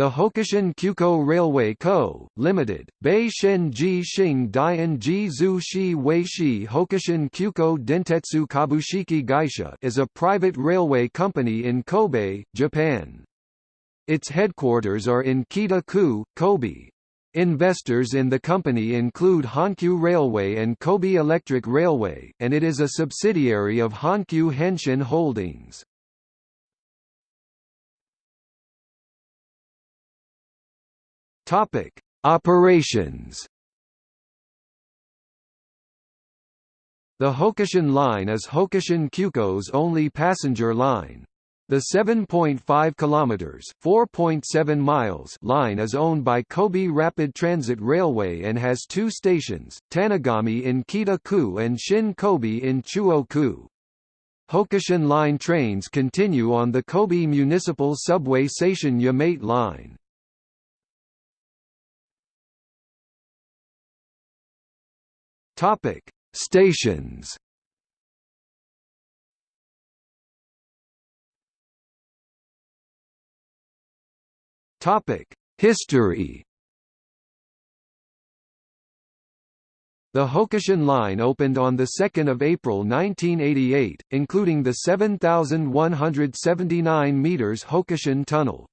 The Hokushin Kyuko Railway Co., Limited, Bei Shen Ji Xing Dian Ji Zhu Shi Wei Shi Hokushin Kyuko Dentetsu Kabushiki Gaisha is a private railway company in Kobe, Japan. Its headquarters are in Kita-ku, Kobe. Investors in the company include Hankyu Railway and Kobe Electric Railway, and it is a subsidiary of Hankyu Hanshin Holdings. Topic: Operations. The Hokushin Line is Hokushin Kyuko's only passenger line. The 7.5 kilometers (4.7 miles) line is owned by Kobe Rapid Transit Railway and has two stations, Tanigami in Kita-ku and Shin Kobe in Chuo-ku. Hokushin Line trains continue on the Kobe Municipal Subway Station Yamate Line. Topic: Stations. Topic: History. The Hokushin Line opened on 2 April 1988, including the 7,179 metres Hokushin Tunnel.